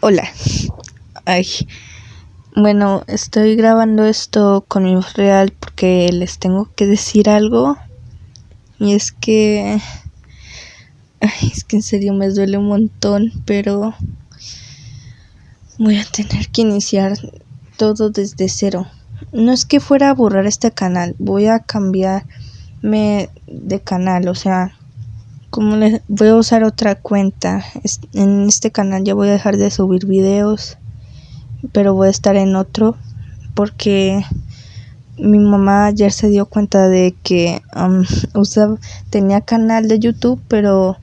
Hola. Ay. Bueno, estoy grabando esto con mi voz real porque les tengo que decir algo. Y es que... Ay, es que en serio me duele un montón, pero... Voy a tener que iniciar todo desde cero. No es que fuera a borrar este canal, voy a cambiarme de canal, o sea, como les voy a usar otra cuenta. En este canal ya voy a dejar de subir videos pero voy a estar en otro porque mi mamá ayer se dio cuenta de que um, tenía canal de YouTube pero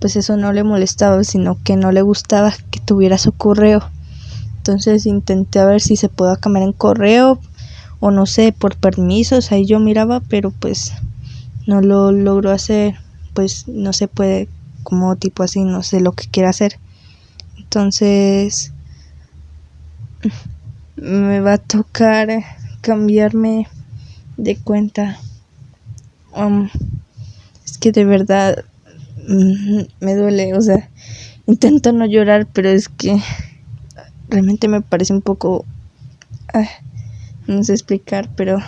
pues eso no le molestaba sino que no le gustaba que tuviera su correo. Entonces intenté a ver si se podía cambiar en correo o no sé por permisos ahí yo miraba pero pues no lo logró hacer pues no se puede como tipo así, no sé lo que quiera hacer. Entonces me va a tocar cambiarme de cuenta. Es que de verdad mm, me duele, o sea, intento no llorar, pero es que realmente me parece un poco... no sé explicar, pero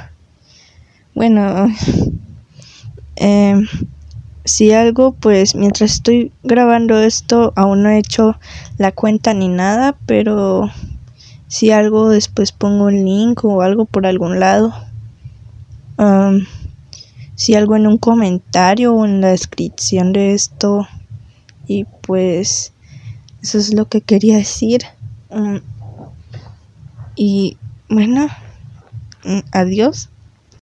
bueno, eh, si algo, pues mientras estoy grabando esto aún no he hecho la cuenta ni nada, pero si algo después pongo un link o algo por algún lado. si algo en un comentario o en la descripción de esto. Y pues eso es lo que quería decir. y bueno, mm, adiós.